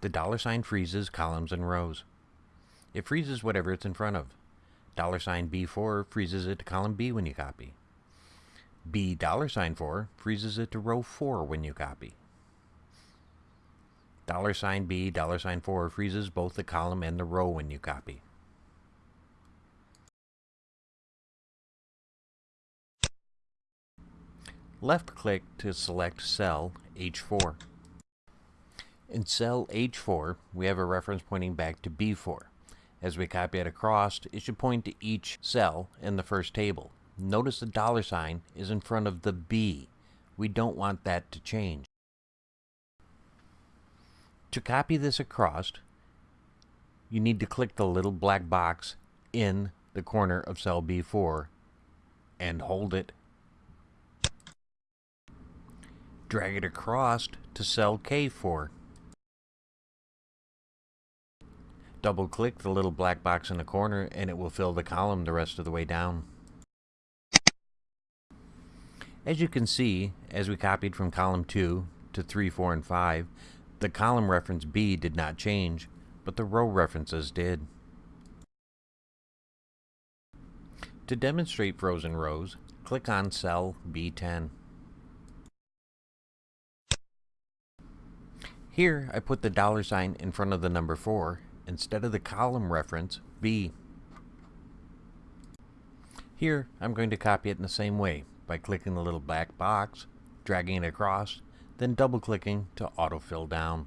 The dollar sign freezes columns and rows. It freezes whatever it's in front of. Dollar sign B4 freezes it to column B when you copy. B dollar sign 4 freezes it to row 4 when you copy. Dollar sign B dollar sign 4 freezes both the column and the row when you copy. Left click to select cell H4. In cell H4, we have a reference pointing back to B4. As we copy it across, it should point to each cell in the first table. Notice the dollar sign is in front of the B. We don't want that to change. To copy this across, you need to click the little black box in the corner of cell B4 and hold it. Drag it across to cell K4. Double click the little black box in the corner and it will fill the column the rest of the way down. As you can see, as we copied from column 2 to 3, 4, and 5, the column reference B did not change, but the row references did. To demonstrate frozen rows, click on cell B10. Here, I put the dollar sign in front of the number 4 instead of the column reference B. Here, I'm going to copy it in the same way by clicking the little black box, dragging it across, then double-clicking to autofill down.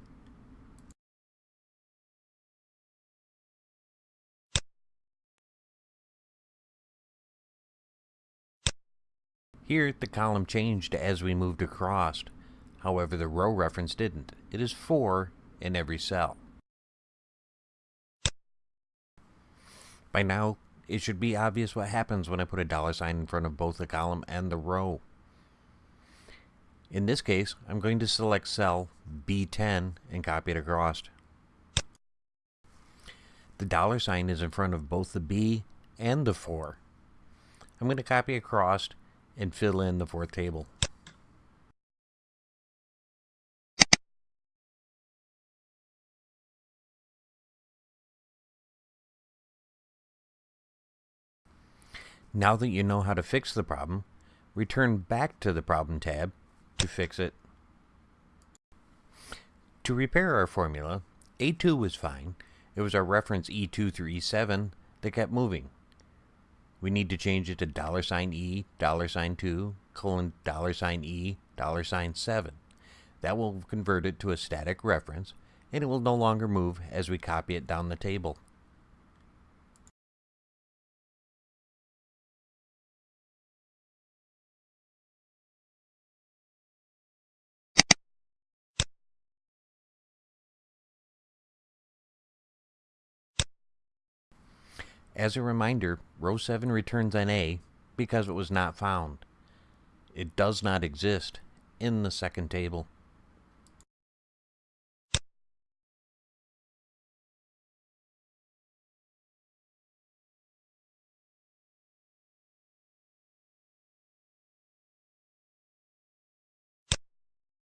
Here, the column changed as we moved across. However, the row reference didn't. It is 4 in every cell. By now, it should be obvious what happens when I put a dollar sign in front of both the column and the row. In this case, I'm going to select cell B10 and copy it across. The dollar sign is in front of both the B and the 4. I'm going to copy across and fill in the fourth table. Now that you know how to fix the problem, return back to the Problem tab to fix it. To repair our formula, A2 was fine. It was our reference E2 through E7 that kept moving. We need to change it to dollar sign $E, dollar sign $2, colon dollar sign $E, dollar sign $7. That will convert it to a static reference, and it will no longer move as we copy it down the table. As a reminder, row 7 returns NA because it was not found. It does not exist in the second table.